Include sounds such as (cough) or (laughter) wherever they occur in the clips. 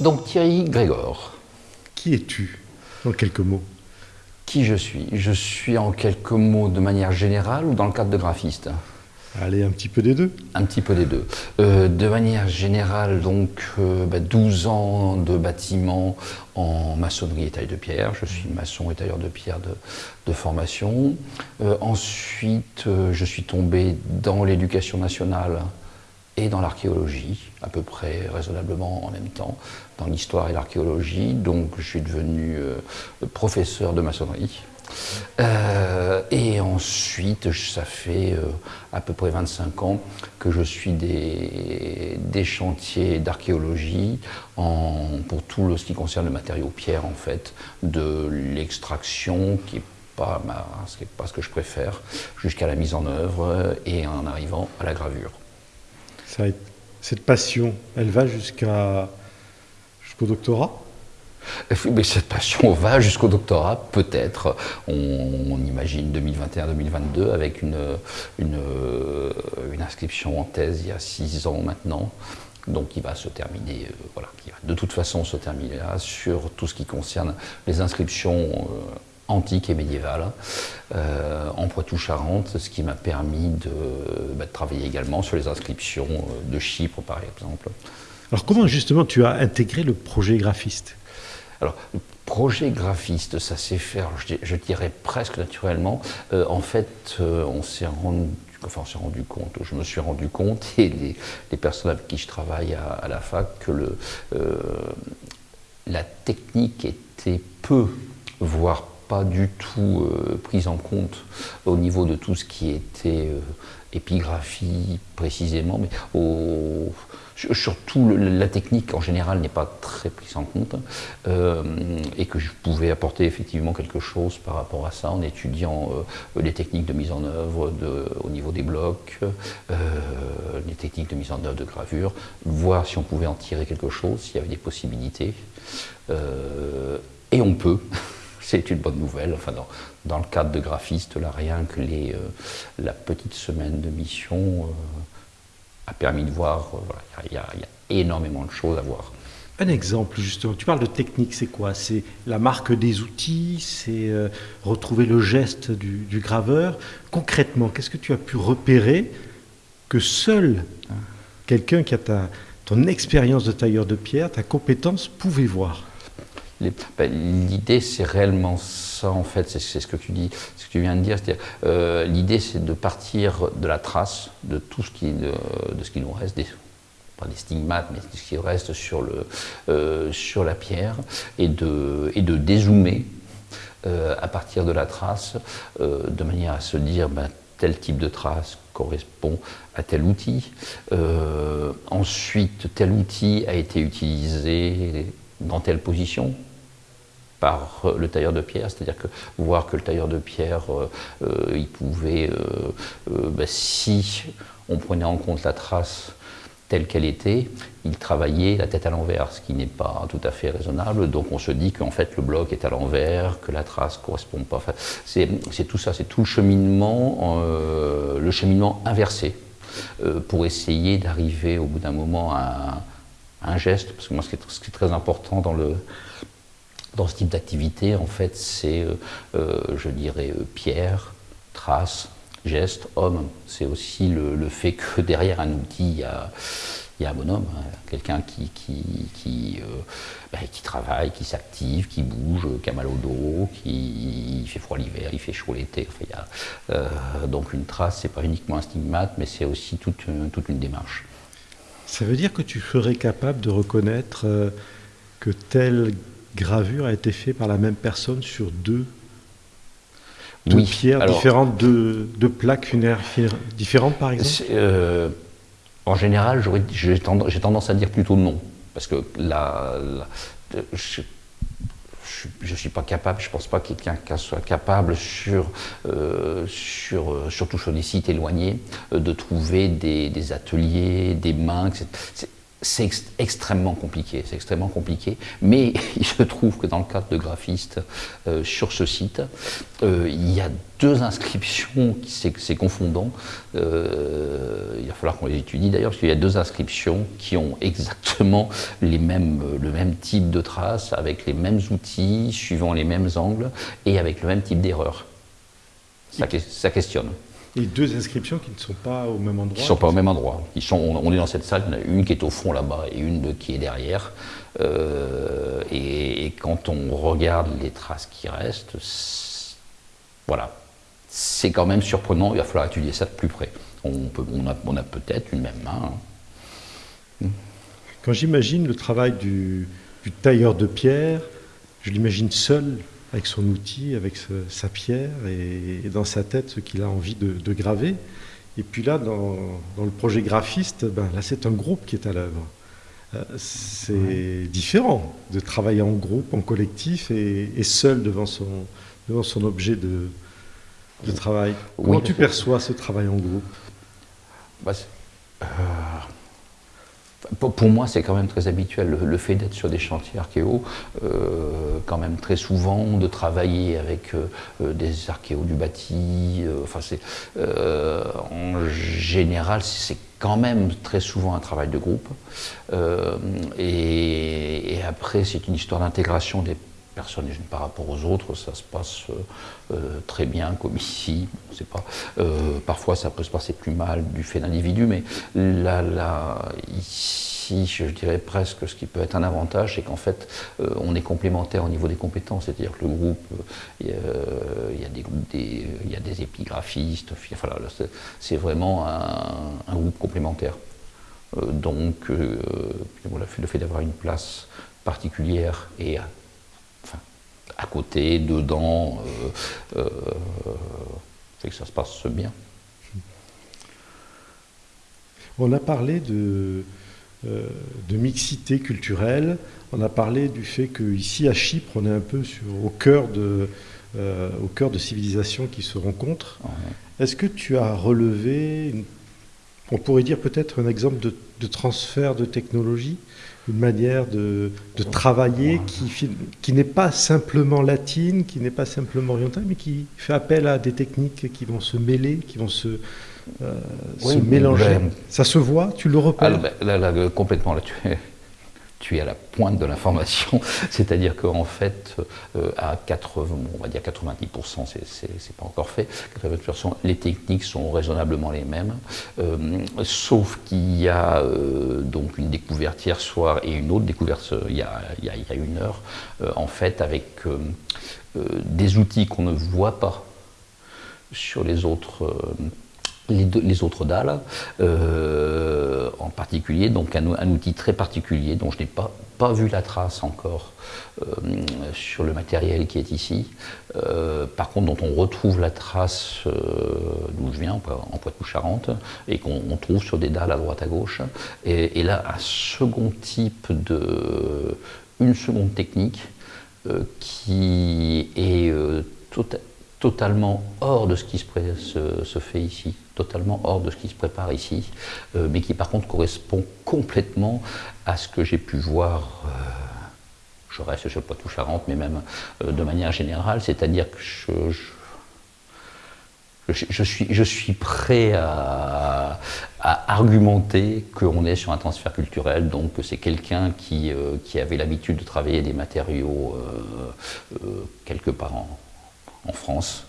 Donc Thierry Grégor. Qui es-tu, en quelques mots? Qui je suis? Je suis en quelques mots de manière générale ou dans le cadre de graphiste? Allez, un petit peu des deux. Un petit peu des deux. Euh, de manière générale, donc, 12 euh, bah, ans de bâtiment en maçonnerie et taille de pierre. Je suis maçon et tailleur de pierre de, formation. Euh, ensuite, je suis tombé dans l'éducation nationale et dans l'archéologie, à peu près raisonnablement en même temps, dans l'histoire et l'archéologie. Donc, je suis devenu professeur de maçonnerie. Euh, et ensuite, ça fait euh, à peu près 25 ans que je suis des, chantiers d'archéologie pour tout ce qui concerne le matériau pierre, en fait, de l'extraction qui n'est pas, pas ce que je préfère, jusqu'à la mise en œuvre et en arrivant à la gravure. Cette passion, elle va jusqu'à jusqu'au doctorat mais cette passion va jusqu'au doctorat, peut-être. On, imagine 2021-2022 avec une, une, une, inscription en thèse il y a six ans maintenant. Donc qui va se terminer, euh, voilà, qui va de toute façon se terminer là sur tout ce qui concerne les inscriptions euh, antiques et médiévales euh, en Poitou-Charentes, ce qui m'a permis de, bah, de, travailler également sur les inscriptions de Chypre par exemple. Alors comment justement tu as intégré le projet graphiste? Alors, le projet graphiste, ça s'est fait, je, dirais presque naturellement. Euh, en fait, euh, on s'est rendu enfin on s'est rendu compte, je me suis rendu compte, et les, personnes avec qui je travaille à, la fac, que le, euh, la technique était peu, voire pas du tout prise en compte au niveau de tout ce qui était épigraphie précisément, mais surtout la technique en général n'est pas très prise en compte euh, et que je pouvais apporter effectivement quelque chose par rapport à ça en étudiant euh, les techniques de mise en œuvre de, au niveau des blocs, euh, les techniques de mise en œuvre de gravure, voir si on pouvait en tirer quelque chose, s'il y avait des possibilités. et on peut. (laughs) C'est une bonne nouvelle. Enfin, dans, dans, le cadre de graphiste, là, rien que les, la petite semaine de mission a permis de voir, euh, il y, a énormément de choses à voir. Un exemple, justement, tu parles de technique, c'est quoi? C'est la marque des outils, c'est euh, retrouver le geste du, graveur. Concrètement, qu'est-ce que tu as pu repérer que seul quelqu'un qui a ta, ton expérience de tailleur de pierre, ta compétence, pouvait voir? Ben, L'idée, c'est réellement ça, en fait, c'est ce que tu dis, ce que tu viens de dire. Euh, L'idée, c'est de partir de la trace de tout ce qui, de, ce qui nous reste, pas des stigmates, mais ce qui reste sur, le, euh, sur la pierre, et de, et de dézoomer euh, à partir de la trace, de manière à se dire, ben, tel type de trace correspond à tel outil. ensuite, tel outil a été utilisé dans telle position, par euh, le tailleur de pierre, c'est-à-dire que voir que le tailleur de pierre, euh, euh, il pouvait, bah, si on prenait en compte la trace telle qu'elle était, il travaillait la tête à l'envers, ce qui n'est pas tout à fait raisonnable. Donc on se dit qu'en fait le bloc est à l'envers, que la trace ne correspond pas. c'est tout ça, c'est tout le cheminement, le cheminement inversé, pour essayer d'arriver au bout d'un moment à, un geste. Parce que moi, ce qui est très important dans le, dans ce type d'activité, en fait, c'est, euh, euh, je dirais, euh, pierre, trace, geste, homme. C'est aussi le, fait que (laughs) derrière un outil, il y a, il y a un bonhomme, hein. quelqu'un qui, qui, qui, bah, qui, travaille, qui s'active, qui bouge, qui a mal au dos, qui fait froid l'hiver, il fait chaud l'été. donc une trace, c'est pas uniquement un stigmate, mais c'est aussi toute, toute une démarche. Ça veut dire que tu serais capable de reconnaître que tel gravure a été fait par la même personne sur deux, pierres différentes, deux, plaques funéraires différentes par exemple euh, En général, j'ai tendance, à dire plutôt non. Parce que la, je ne suis pas capable, je ne pense pas que quelqu'un soit capable, sur, euh, sur, euh, surtout sur des sites éloignés, de trouver des, ateliers, des mains. C'est extrêmement compliqué, c'est extrêmement compliqué, mais (laughs) il se trouve que dans le cadre de graphistes euh, sur ce site, euh, il y a deux inscriptions, c'est confondant, euh, il va falloir qu'on les étudie d'ailleurs, parce qu'il y a deux inscriptions qui ont exactement les mêmes, le même type de traces, avec les mêmes outils, suivant les mêmes angles, et avec le même type d'erreur. Ça, ça questionne. Et deux inscriptions qui ne sont pas au même endroit Qui ne sont pas au même endroit. Ils sont, on est dans cette salle, il y en a une qui est au fond là-bas et une qui est derrière. Euh, et, quand on regarde les traces qui restent, voilà, c'est quand même surprenant, il va falloir étudier ça de plus près. On, peut, on a, on a peut-être une même main. Hein. Quand j'imagine le travail du, du tailleur de pierre, je l'imagine seul avec son outil, avec sa pierre et, dans sa tête ce qu'il a envie de, graver. Et puis là, dans, le projet graphiste, ben, là c'est un groupe qui est à l'œuvre. Euh, c'est différent de travailler en groupe, en collectif et, seul devant son, devant son objet de, de travail. Comment tu perçois ce travail en groupe? Bah, euh, pour, moi, c'est quand même très habituel le, fait d'être sur des chantiers archéo, euh, quand même très souvent, de travailler avec euh, euh, des archéos du bâti. enfin, c'est en général, c'est quand même très souvent un travail de groupe. Et, et, après, c'est une histoire d'intégration des personnes les unes par rapport aux autres, ça se passe très bien comme ici, c'est pas. parfois ça peut se passer plus mal du fait d'individus, mais là, là, ici, je dirais presque ce qui peut être un avantage, c'est qu'en fait, euh, on est complémentaire au niveau des compétences. C'est-à-dire que le groupe, euh, il y, a des y a épigraphistes, c'est vraiment un, groupe complémentaire. Euh, donc, le fait d'avoir une place particulière et à, côté, dedans, fait que ça se passe bien. On a parlé de, euh, de mixité culturelle. On a parlé du fait qu'ici à Chypre, on est un peu sur, au, cœur de, euh, au cœur de civilisations qui se rencontrent. Est-ce que tu as relevé, on pourrait dire peut-être un exemple de, transfert de technologie, une manière de, travailler qui, qui n'est pas simplement latine, qui n'est pas simplement orientale, mais qui fait appel à des techniques qui vont se mêler, qui vont se, euh, se mélanger. ça se voit Tu le repères? Ah, là, Complètement, là, tu es, tu es à la pointe de l'information. (laughs) C'est-à-dire qu'en fait, euh, à 80, on va dire 90%, c'est pas encore fait, 90%, les techniques sont raisonnablement les mêmes, euh, sauf qu'il y a donc une découverte hier soir et une autre découverte il y a, il y a une heure, en fait, avec des outils qu'on ne voit pas sur les autres les, autres dalles, euh, en particulier, donc un, outil très particulier dont je n'ai pas, vu la trace encore euh, sur le matériel qui est ici, euh, par contre dont on retrouve la trace d'où je viens, en Poitou-Charentes, et qu'on trouve sur des dalles à droite à gauche. Et, là, un second type de... une seconde technique qui est totalement hors de ce qui se fait ici totalement hors de ce qui se prépare ici, euh, mais qui par contre correspond complètement à ce que j'ai pu voir, euh, je reste sur le Poitou-Charentes, mais même euh, de manière générale, c'est-à-dire que je, suis, prêt à, argumenter qu'on est sur un transfert culturel, donc que c'est quelqu'un qui, qui, avait l'habitude de travailler des matériaux quelque part en, en France,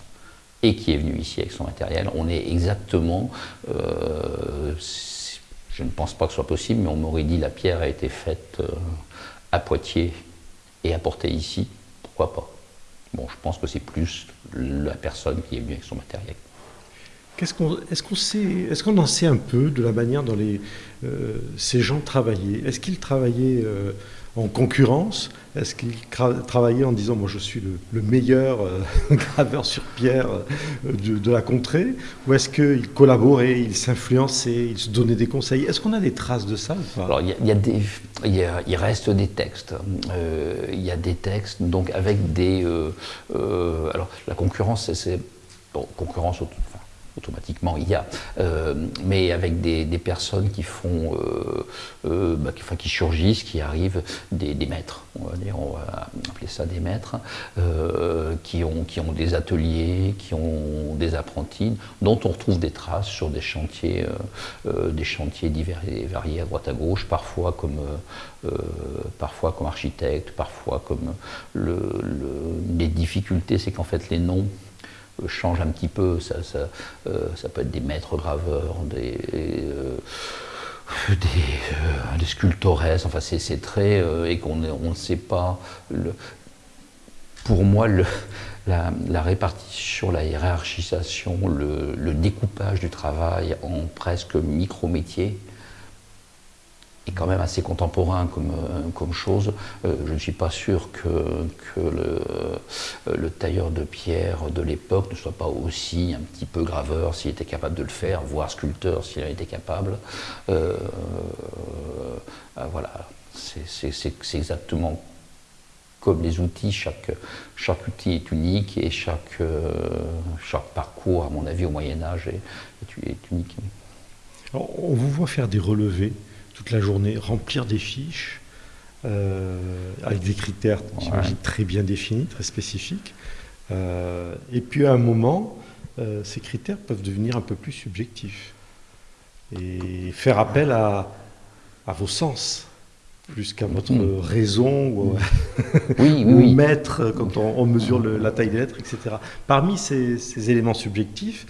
et qui est venu ici avec son matériel. On est exactement, euh, je ne pense pas que ce soit possible, mais on m'aurait dit la pierre a été faite euh, à Poitiers et apportée ici, pourquoi pas? Bon, je pense que c'est plus la personne qui est venue avec son matériel. Est-ce qu'on est sait, est qu'on en sait un peu de la manière dont euh, ces gens travaillaient? Est-ce qu'ils travaillaient en concurrence Est-ce qu'il travaillait en disant moi je suis le, meilleur euh, (laughs) graveur sur pierre euh, de, la contrée Ou est-ce qu'il collaborait, il s'influençait, il se donnait des conseils? Est-ce qu'on a des traces de ça Alors il y, a, des, il, reste des textes. Euh, il y a des textes donc avec des. alors la concurrence, c'est. Bon, concurrence, automatiquement il y a, mais avec des, personnes qui font, bah, qui, enfin, qui surgissent, qui arrivent, des, maîtres, on va dire, on va appeler ça des maîtres, qui, ont, qui ont des ateliers, qui ont des apprentis, dont on retrouve des traces sur des chantiers, des chantiers divers et variés à droite à gauche, parfois comme, parfois comme architecte, parfois comme le, les difficultés, c'est qu'en fait les noms euh, changent un petit peu. Ça, euh, ça, peut être des maîtres graveurs, des, euh, des, sculptores, enfin c'est très. et qu'on ne sait pas. Le, pour moi, la, répartition, la hiérarchisation, le, le, découpage du travail en presque micro-métiers, est quand même assez contemporain comme, euh, comme chose. Euh, je ne suis pas sûr que, euh, le, tailleur de pierre de l'époque ne soit pas aussi un petit peu graveur s'il était capable de le faire, voire sculpteur s'il en était capable. voilà, c'est exactement comme les outils, chaque, chaque outil est unique et chaque, parcours, à mon avis, au Moyen Âge est unique. on vous voit faire des relevés toute la journée, remplir des fiches euh, avec des critères, très bien définis, très spécifiques. Euh, et puis à un moment, euh, ces critères peuvent devenir un peu plus subjectifs et faire appel à, à vos sens plus qu'à votre mm. raison (laughs) ou, oui, oui, mettre quand on, mesure la taille des lettres, etc. Parmi ces, ces éléments subjectifs,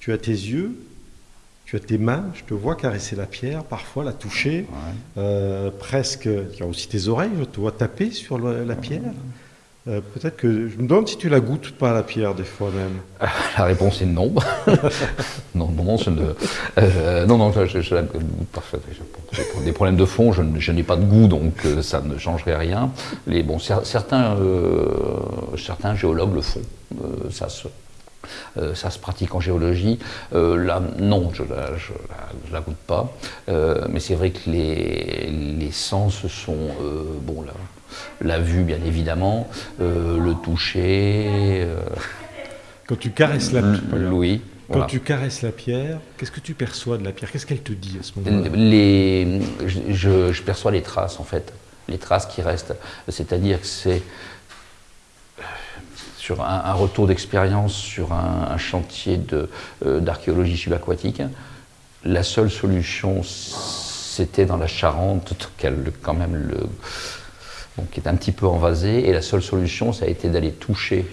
tu as tes yeux, tu as tes mains, je te vois caresser la pierre, parfois la toucher, euh, presque, tu as aussi tes oreilles, je te vois taper sur la pierre. Euh, peut-être que je me demande si tu la goûtes pas la pierre des fois même. (laughs) La réponse est (laughs) non. non, non, je ne, euh, non, non, je, je, la goûte parfait. Pour des problèmes de fond, je, n'ai pas de goût, donc ça ne changerait rien. Les, bon, certains, certains géologues le font. ça se, euh, ça se pratique en géologie. Euh, là, non, je ne la, goûte pas. Euh, mais c'est vrai que les, les sens sont, bon, la, la, vue, bien évidemment, le toucher. Quand tu caresses la pierre. Oui. Quand tu caresses la pierre, qu'est-ce que tu perçois de la pierre? Qu'est-ce qu'elle te dit à ce moment-là? Je, je, perçois les traces, en fait. Les traces qui restent. C'est-à-dire que c'est sur un, retour d'expérience sur un, chantier euh, d'archéologie subaquatique. La seule solution, c'était dans la Charente, quand même le, qui est un petit peu envasé, et la seule solution, ça a été d'aller toucher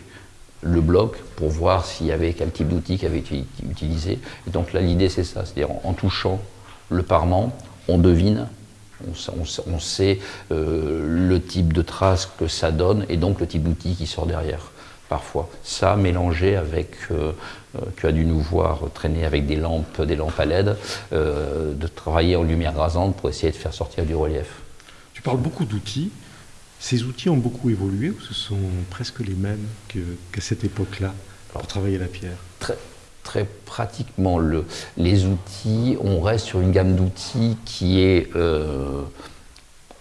le bloc pour voir s'il y avait quel type d'outil qui avait été utilisé. Donc là, l'idée, c'est ça, c'est-à-dire en, touchant le parement, on devine on, sait euh, le type de trace que ça donne et donc le type d'outil qui sort derrière parfois. Ça mélangé avec, euh, euh, tu as dû nous voir traîner avec des lampes, des lampes à LED, euh, de travailler en lumière rasante pour essayer de faire sortir du relief. Tu parles beaucoup d'outils. Ces outils ont beaucoup évolué ou ce sont presque les mêmes qu'à cette époque-là pour travailler la pierre? très, très pratiquement, le, les outils, on reste sur une gamme d'outils qui est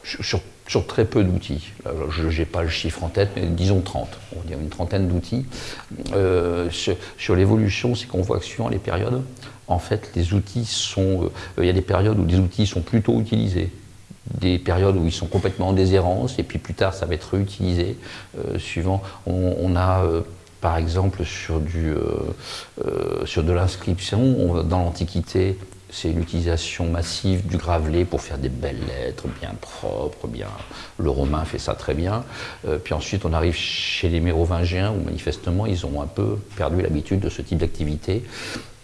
sur sur très peu d'outils. Je n'ai pas le chiffre en tête, mais disons 30, on va dire une trentaine d'outils. Euh, sur, l'évolution, c'est qu'on voit que suivant les périodes, en fait, les outils sont. Euh, il y a des périodes où les outils sont plutôt utilisés, des périodes où ils sont complètement en déshérence, et puis plus tard, ça va être réutilisé. Euh, suivant, on, a. par exemple, sur, du, sur de l'inscription, dans l'Antiquité, c'est l'utilisation massive du gravelé pour faire des belles lettres bien propres, bien. Le romain fait ça très bien. Euh, puis ensuite, on arrive chez les mérovingiens où manifestement ils ont un peu perdu l'habitude de ce type d'activité.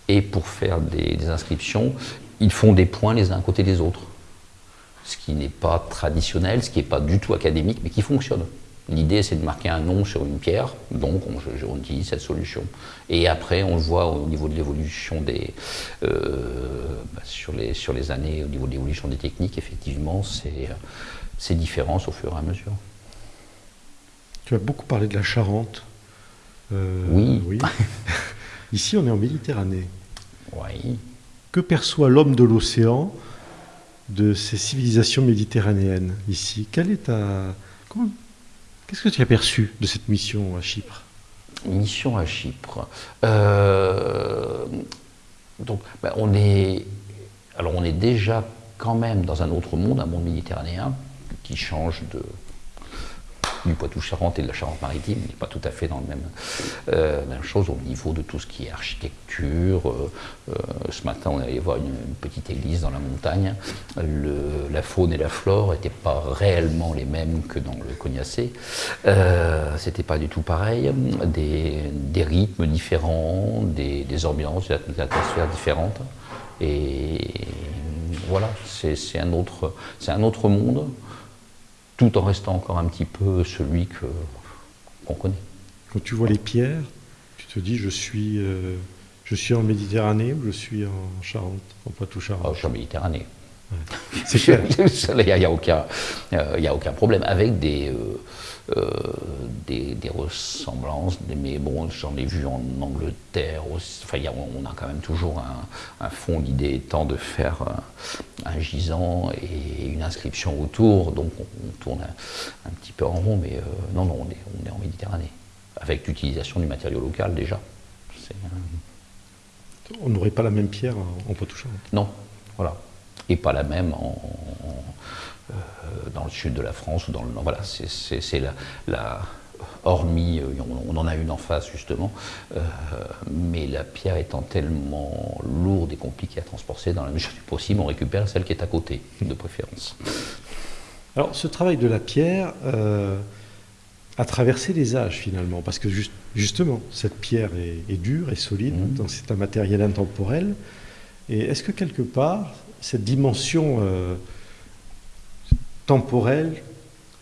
Et pour faire des, des, inscriptions, ils font des points les uns à côté des autres. Ce qui n'est pas traditionnel, ce qui n'est pas du tout académique, mais qui fonctionne. L'idée, c'est de marquer un nom sur une pierre, donc on, utilise cette solution. Et après, on le voit au niveau de l'évolution des. Euh, bah, sur, les, sur les années, au niveau de l'évolution des techniques, effectivement, c'est différent au fur et à mesure. Tu as beaucoup parlé de la Charente. Euh, oui. oui. (laughs) Ici, on est en Méditerranée. Oui. Que perçoit l'homme de l'océan de ces civilisations méditerranéennes ici? Quelle est ta. Qu'est-ce que tu as perçu de cette mission à Chypre? Mission à Chypre. Euh, donc, ben, alors on est déjà quand même dans un autre monde, un monde méditerranéen qui change de, du Poitou-Charentes et de la Charente-Maritime, n'est pas tout à fait dans le même, euh, même chose au niveau de tout ce qui est architecture. Euh, euh, ce matin, on allait voir une, petite église dans la montagne. la faune et la flore n'étaient pas réellement les mêmes que dans le Cognacé. C'était pas du tout pareil. Des, rythmes différents, des, ambiances, des atmosphères différentes. Et voilà, c'est un, un autre monde tout en restant encore un petit peu celui qu'on connaît. Quand tu vois les pierres, tu te dis je suis, euh, je suis en Méditerranée ou je suis en Charente, en Poitou-Charentes oh, Je suis en Méditerranée. C'est clair. Il n'y a, aucun, euh, a aucun problème. Avec des, euh, euh, des, ressemblances, mais bon, j'en ai vu en Angleterre aussi. Enfin, on a quand même toujours un, fond. L'idée étant de faire un, gisant et une inscription autour, donc on, tourne un, petit peu en rond, mais euh, non, non, on est, on est en Méditerranée, avec l'utilisation du matériau local déjà. On n'aurait pas la même pierre en poitou Non, voilà. Et pas la même en, euh, dans le sud de la France ou dans le nord. Voilà, c'est la, la, hormis, euh, on, en a une en face justement, euh, mais la pierre étant tellement lourde et compliquée à transporter, dans la mesure du possible, on récupère celle qui est à côté, de préférence. Alors, ce travail de la pierre a traversé les âges finalement, parce que justement, cette pierre est, dure et solide, mmh. c'est un matériel intemporel. Et est-ce que quelque part, cette dimension temporelle,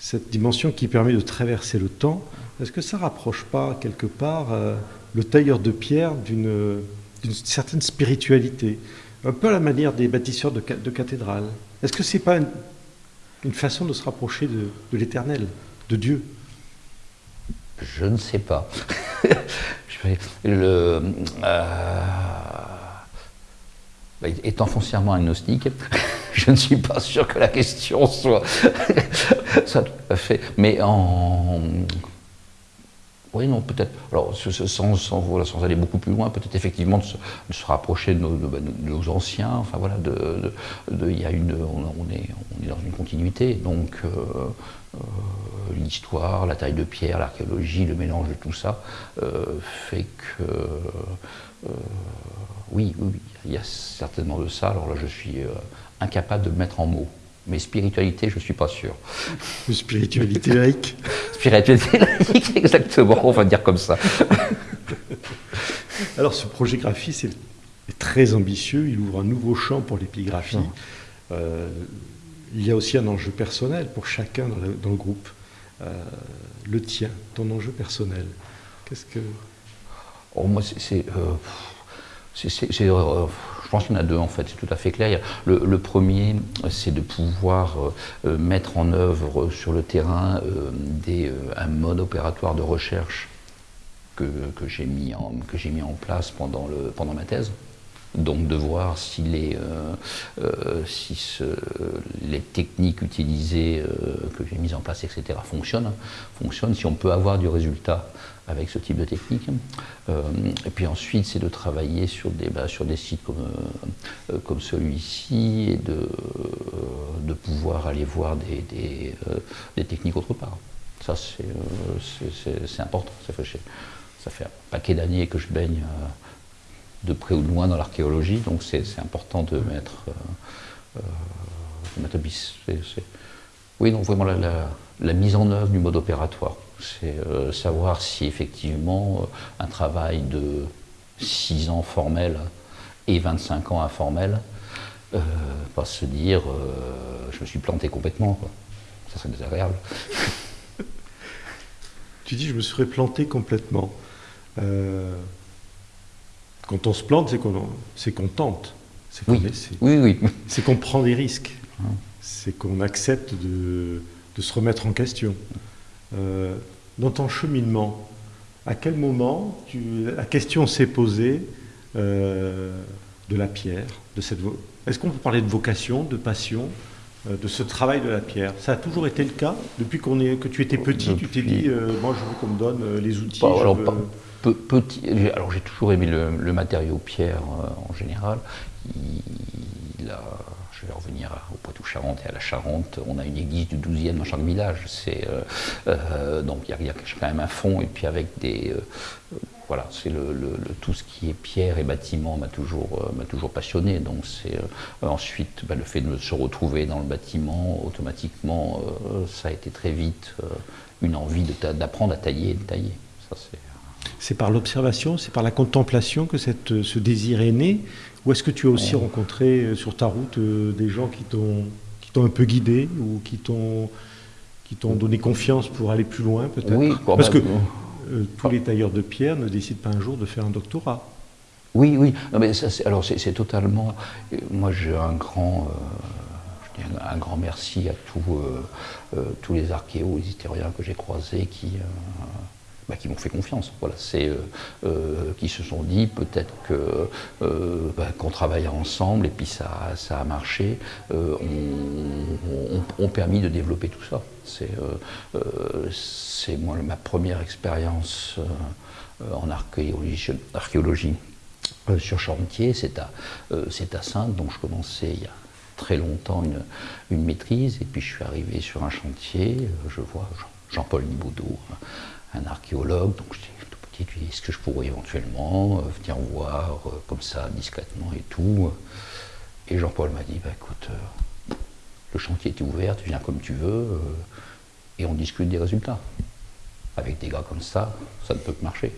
cette dimension qui permet de traverser le temps, est-ce que ça rapproche pas quelque part euh, le tailleur de pierre d'une certaine spiritualité Un peu à la manière des bâtisseurs de, cathédrales? Est-ce que c'est pas une, façon de se rapprocher de, l'éternel, de Dieu? Je ne sais pas. (laughs) le, euh, étant foncièrement agnostique, (laughs) je ne suis pas sûr que la question soit (laughs) ça tout à fait. Mais en oui, non, peut-être. Alors, sans, sans, aller beaucoup plus loin, peut-être effectivement de se, rapprocher de nos, anciens. Enfin voilà, de, y a une, on, est, on est dans une continuité. Donc, euh, euh, l'histoire, la taille de pierre, l'archéologie, le mélange de tout ça euh, fait que. Oui, oui, il y a certainement de ça. Alors là, je suis incapable de le mettre en mots. Mais spiritualité, je ne suis pas sûr. Spiritualité laïque (laughs) Spiritualité laïque, exactement, on va dire comme ça. (laughs) Alors ce projet graphiste est, très ambitieux, il ouvre un nouveau champ pour l'épigraphie. Euh, il y a aussi un enjeu personnel pour chacun dans le, groupe. Euh, le tien, ton enjeu personnel. Qu'est-ce que... Oh, moi, c'est... Euh, euh, je pense qu'il y en a deux en fait, c'est tout à fait clair. Le, premier, c'est de pouvoir euh, euh, mettre en œuvre sur le terrain un mode opératoire de recherche que, que j'ai mis, en, mis en place pendant, le, pendant ma thèse. Donc de voir si les, si les techniques utilisées que j'ai mises en place, etc., fonctionnent, fonctionnent, si on peut avoir du résultat avec ce type de technique. Euh, et puis ensuite, c'est de travailler sur des, bah, sur des sites comme, euh, comme celui-ci et de, euh, pouvoir aller voir des, techniques autre part. Ça, c'est important. Ça fait, un paquet d'années que je baigne de près ou de loin dans l'archéologie, donc c'est important de mettre, de mettre oui, donc vraiment la, mise en œuvre du mode opératoire. C'est euh, savoir si effectivement euh, un travail de 6 ans formel et 25 ans informel, euh, pas se dire je me suis planté complètement. Ça serait désagréable. (laughs) tu dis je me serais planté complètement. quand on se plante, c'est qu'on tente. Oui. oui, oui. C'est qu'on prend des risques. Hein c'est qu'on accepte de, se remettre en question. Euh, dans ton cheminement, à quel moment la question s'est posée euh, de la pierre de cette Est-ce qu'on peut parler de vocation, de passion, euh, de ce travail de la pierre? Ça a toujours été le cas? Depuis qu'on est, que tu étais petit, tu t'es dit, moi je veux qu'on me donne les outils. petit, alors j'ai toujours aimé le, matériau pierre en général. Il, a, je vais revenir au Poitou-Charentes et à la Charente. On a une église du 12e dans chaque village. C'est, donc il y, a quand même un fond, et puis avec des, voilà, c'est tout ce qui est pierre et bâtiment m'a toujours, euh, m'a toujours passionné. Donc c'est euh, ensuite bah, le fait de se retrouver dans le bâtiment, automatiquement, euh, ça a été très vite une envie d'apprendre à tailler et de tailler. c'est par l'observation, c'est par la contemplation que ce désir est né? Ou est-ce que tu as aussi rencontré sur ta route des gens qui t'ont, un peu guidé ou qui t'ont, qui t'ont donné confiance pour aller plus loin peut-être? Oui, parce que euh, tous les tailleurs de pierre ne décident pas un jour de faire un doctorat. Oui, oui. mais ça, alors c'est totalement. Euh, moi, j'ai un grand. Euh, un grand merci à tous les archéos, les historiens que j'ai croisés qui, bah, qui m'ont fait confiance. Voilà, c'est qui se sont dit peut-être que bah, qu'on travaille ensemble et puis ça, ça a marché, ont, ont, permis de développer tout ça. C'est moi ma première expérience euh, en archéologie, euh, sur chantier, c'est à, euh, à Sainte, donc je commençais il y a très longtemps une, une, maîtrise, et puis je suis arrivé sur un chantier, je vois Jean-Paul Nibaudot, un archéologue, donc je dis tout petit, lui est-ce que je pourrais éventuellement venir voir comme ça discrètement et tout Et Jean-Paul m'a dit, bah, écoute, le chantier est ouvert, tu viens comme tu veux, et on discute des résultats avec des gars comme ça, ça ne peut que marcher.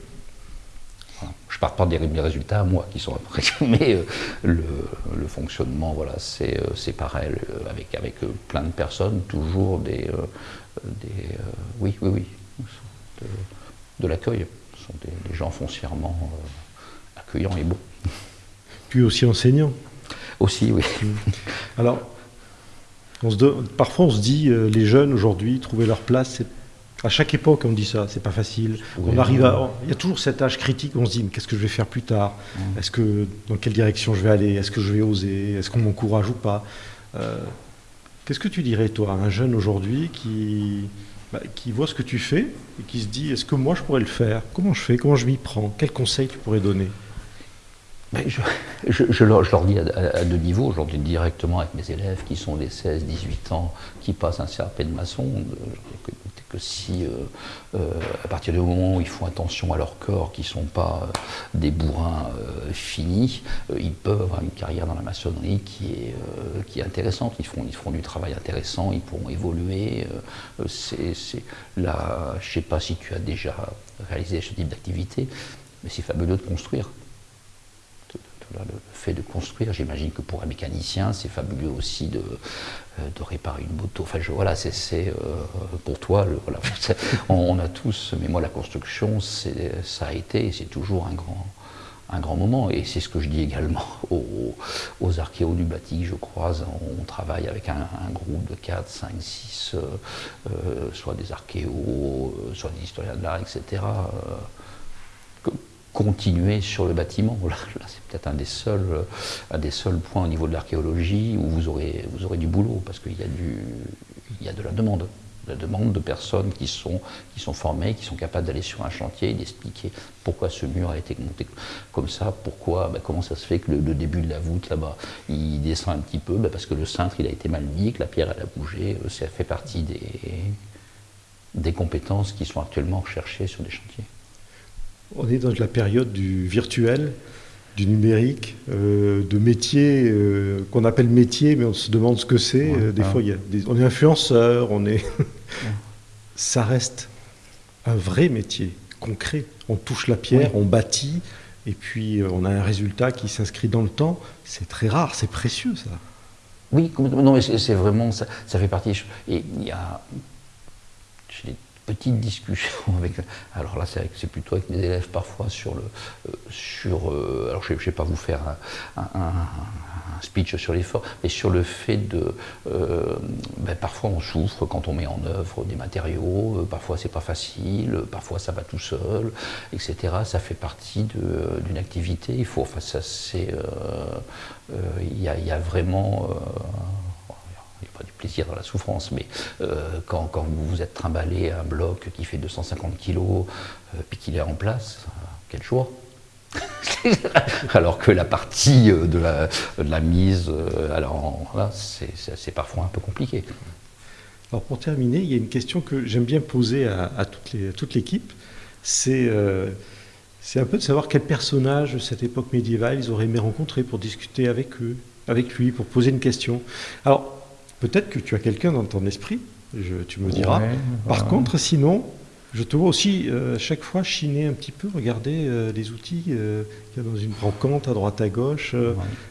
Je ne parle pas des, résultats moi qui sont après, (laughs) mais euh, le, fonctionnement, voilà, c'est euh, pareil, euh, avec, avec plein de personnes, toujours des. des oui, oui, oui, de, de l'accueil. Ce sont des, gens foncièrement accueillants et beaux. Puis aussi enseignants. Aussi, oui. Alors, on se parfois on se dit, les jeunes aujourd'hui, trouver leur place, c'est à chaque époque, on dit ça, c'est pas facile. on arrive à, il y a toujours cet âge critique où on se dit, mais qu'est-ce que je vais faire plus tard Est-ce que dans quelle direction je vais aller Est-ce que je vais oser Est-ce qu'on m'encourage ou pas euh, Qu'est-ce que tu dirais toi, à un jeune aujourd'hui qui bah, qui voit ce que tu fais et qui se dit, est-ce que moi je pourrais le faire? Comment je fais? Comment je m'y prends? Quels conseils tu pourrais donner? Je, leur, dis à, deux niveaux, je leur dis directement avec mes élèves qui sont des 16-18 ans, qui passent un CRP de maçon, que si, euh, euh, à partir du moment où ils font attention à leur corps, qui ne sont pas euh, des bourrins finis, ils peuvent avoir une carrière dans la maçonnerie qui est, qui est intéressante. Ils feront, ils feront du travail intéressant, ils pourront évoluer. je ne sais pas si tu as déjà réalisé ce type d'activité, mais c'est fabuleux de construire le fait de construire, j'imagine que pour un mécanicien, c'est fabuleux aussi de, euh, réparer une moto. Enfin, je, voilà, c'est euh, pour toi, (laughs) on, a tous, mais moi, la construction, ça a été et c'est toujours un grand, moment. Et c'est ce que je dis également (laughs) aux, aux bâti je croise. On, travaille avec un, groupe de 4, 5, 6, soit des archéos, soit des historiens de l'art, etc continuer sur le bâtiment. Là, c'est peut-être un, des seuls, un des seuls points au niveau de l'archéologie où vous aurez, vous aurez du boulot, parce qu'il y, a du, il y a de la demande. La demande de personnes qui sont, qui sont formées, qui sont capables d'aller sur un chantier et d'expliquer pourquoi ce mur a été monté comme ça, pourquoi, ben, comment ça se fait que le, début de la voûte là-bas, il descend un petit peu, ben, parce que le cintre il a été mal mis, que la pierre elle a bougé, euh, ça fait partie des, des compétences qui sont actuellement recherchées sur des chantiers. On est dans la période du virtuel, du numérique, euh, de métiers euh, qu'on appelle métier, mais on se demande ce que c'est. Euh, des fois, il y a on est influenceur, on est. (laughs) Ça reste un vrai métier concret. On touche la pierre, on bâtit, et puis on a un résultat qui s'inscrit dans le temps. C'est très rare, c'est précieux ça. Oui, non, mais c'est vraiment ça, ça fait partie. Et il y a petite discussion (laughs) avec. Alors là, c'est plutôt avec mes élèves parfois sur le. Euh, sur, euh, alors je ne vais pas vous faire un, speech sur l'effort, mais sur le fait de. Euh, ben, parfois on souffre quand on met en œuvre des matériaux, parfois c'est pas facile, parfois ça va tout seul, etc. Ça fait partie d'une activité. Il faut. Enfin, ça c'est. Il y, y, a vraiment il n'y a pas du plaisir dans la souffrance, mais euh, quand, vous vous êtes trimballé un bloc qui fait 250 kg, euh, puis qu'il est en place, quelle joie (laughs) alors que la partie euh, de la, mise, euh, alors là, c'est parfois un peu compliqué. Alors pour terminer, il y a une question que j'aime bien poser à, toute l'équipe. Euh, c'est un peu de savoir quel personnage de cette époque médiévale ils auraient aimé rencontrer pour discuter avec eux, avec lui, pour poser une question. Alors peut-être que tu as quelqu'un dans ton esprit, tu me diras. Par contre, sinon, je te vois aussi euh, chaque fois chiner un petit peu, regarder euh, les outils euh, qu'il y a dans une brocante à droite à gauche,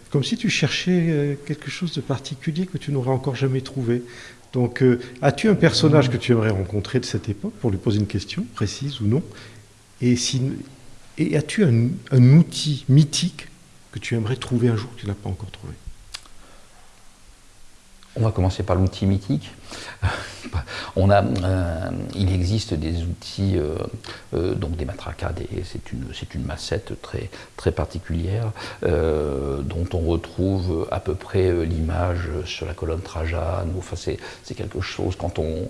comme si tu cherchais quelque chose de particulier que tu n'aurais encore jamais trouvé. Donc, as-tu un personnage que tu aimerais rencontrer de cette époque pour lui poser une question précise ou non? Et, si, et as-tu un, un outil mythique que tu aimerais trouver un jour que tu n'as pas encore trouvé? On va commencer par l'outil mythique. (laughs) Euh, il existe des outils, euh, euh, donc des matracas, c'est une, une, massette très, très particulière dont on retrouve à peu près l'image sur la colonne Trajane. Enfin, c'est quelque chose, quand on,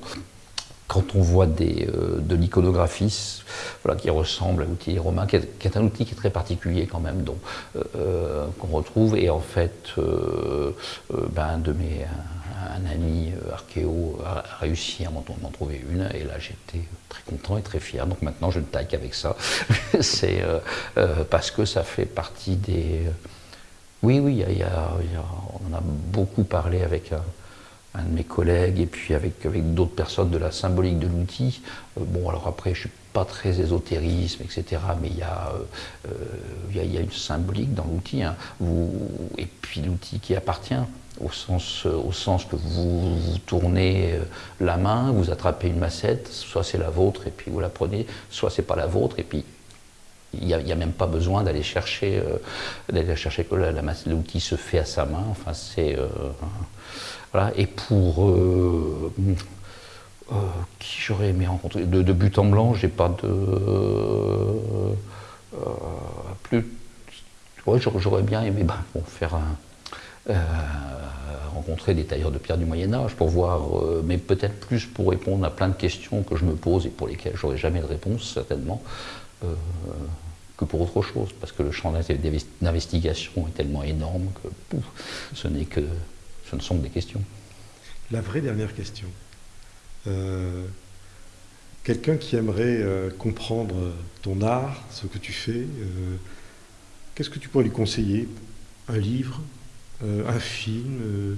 quand on voit des, euh, de l'iconographie voilà, qui ressemble à l'outil romain, qui est, un outil qui est très particulier quand même, euh, euh, qu'on retrouve. Et en fait, ben, de mes, un, ami archéo a réussi à m'en trouver une, et là j'étais très content et très fier. Donc maintenant je ne taille qu'avec ça. (laughs) C'est parce que ça fait partie des. Oui, oui, y a, on en a beaucoup parlé avec un de mes collègues et puis avec, avec d'autres personnes de la symbolique de l'outil. Euh, bon, alors après, je ne suis pas très ésotérisme, etc., mais il y, a, euh, euh, y a, une symbolique dans l'outil, hein. et puis l'outil qui appartient au sens, au sens que vous, vous, tournez la main, vous attrapez une massette, soit c'est la vôtre et puis vous la prenez, soit c'est pas la vôtre et puis il n'y a, même pas besoin d'aller chercher, d'aller chercher que l'outil se fait à sa main. Enfin, c'est et pour euh, euh, qui j'aurais aimé rencontrer de, but en blanc, j'ai pas de euh, plus. j'aurais bien aimé ben, faire rencontrer des tailleurs de pierre du Moyen Âge pour voir, mais peut-être plus pour répondre à plein de questions que je me pose et pour lesquelles j'aurais jamais de réponse certainement. que pour autre chose, parce que le champ d'investigation est tellement énorme que ce n'est que ce ne sont que des questions. La vraie dernière question. Euh, quelqu'un qui aimerait euh, comprendre ton art, ce que tu fais, euh, qu'est-ce que tu pourrais lui conseiller? Un livre Un film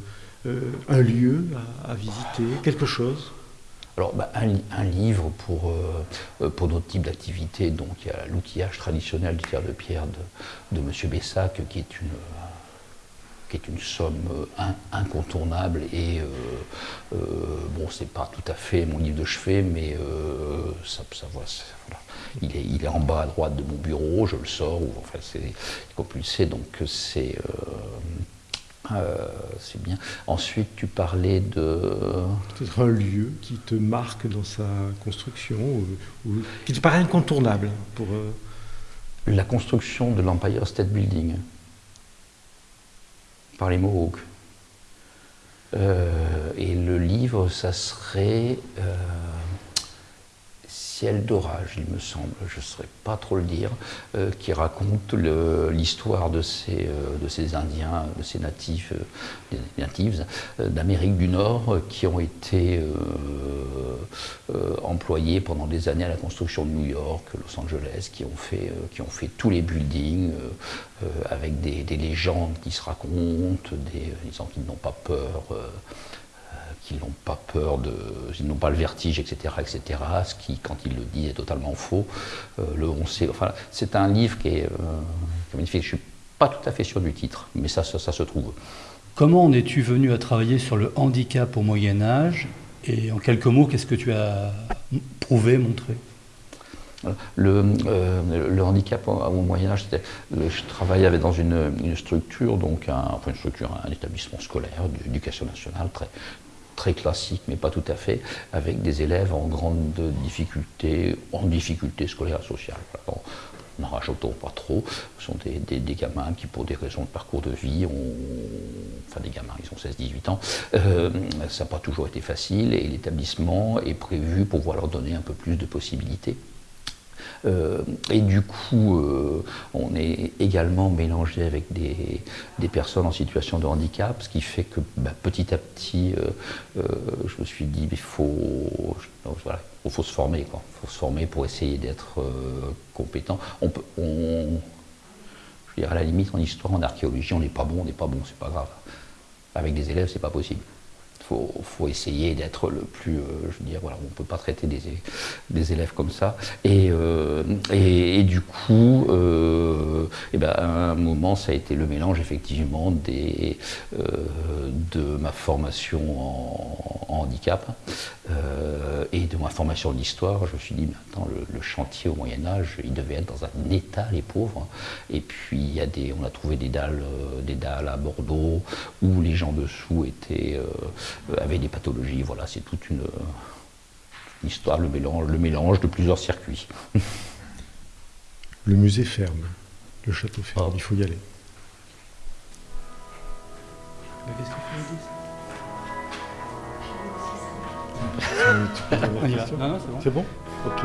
Un lieu à, visiter Quelque chose? Alors, bah, un, livre pour, pour notre type d'activité, donc il y a l'outillage traditionnel du tiers de pierre de, de M. Bessac, qui est une, qui est une somme euh, incontournable et euh, euh, bon c'est pas tout à fait mon livre de chevet mais ça, ça, voilà. il, est, il est en bas à droite de mon bureau, je le sors, ou, enfin c'est compulsé donc c'est c'est bien. Ensuite, tu parlais de. Peut-être un lieu qui te marque dans sa construction, ou, qui te paraît incontournable pour. La construction de l'Empire State Building par les Mohawks. Euh, et le livre, ça serait euh, D'orage, il me semble, je ne saurais pas trop le dire, euh, qui raconte l'histoire de, ces, de ces Indiens, de ces natifs, natives d'Amérique du Nord qui ont été employés pendant des années à la construction de New York, Los Angeles, qui ont fait, qui tous les buildings euh, avec des, légendes qui se racontent, des, disant qu'ils n'ont pas peur, euh, euh, qu'ils n'ont pas peur de, ils n'ont pas le vertige, etc., etc. Ce qui, quand il le dit, est totalement faux. le on sait, enfin, c'est un livre qui est, magnifique. Je suis pas tout à fait sûr du titre, mais ça, ça, ça se trouve. Comment en es-tu venu à travailler sur le handicap au Moyen Âge? Et en quelques mots, qu'est-ce que tu as prouvé, montré? Le, le, handicap au, Moyen Âge, je travaillais dans une, structure, donc un, enfin une structure, un établissement scolaire d'éducation nationale très, classique, mais pas tout à fait, avec des élèves en grande difficulté, en difficulté scolaire sociale. n'en rajoutons pas trop. Ce sont des, gamins qui, pour des raisons de parcours de vie, ont, enfin des gamins, ils ont 16-18 ans, euh, ça n'a pas toujours été facile et l'établissement est prévu pour pouvoir leur donner un peu plus de possibilités. Euh, et du coup, euh, on est également mélangé avec des, des, personnes en situation de handicap, ce qui fait que bah, petit à petit, je me suis dit, il faut, faut, se former, il faut se former pour essayer d'être compétent. On peut, on, je veux dire, à la limite, en histoire, en archéologie, on n'est pas bon, on n'est pas bon, c'est pas grave. Avec des élèves, c'est pas possible faut, faut essayer d'être le plus, euh, je veux dire, voilà, on ne peut pas traiter des, élèves comme ça. Et, euh, du coup, euh, et ben, à un moment, ça a été le mélange effectivement de ma formation en, handicap et de ma formation d'histoire. Je me suis dit, maintenant, le, le, chantier au Moyen Âge, il devait être dans un état, les pauvres. Et puis, il y a des, on a trouvé des dalles, des dalles à Bordeaux où les gens dessous étaient avait des pathologies. Voilà, c'est toute une, histoire, le mélange, le mélange de plusieurs circuits. (laughs) Le musée ferme, le château ferme, il faut y aller. C'est bon Ok.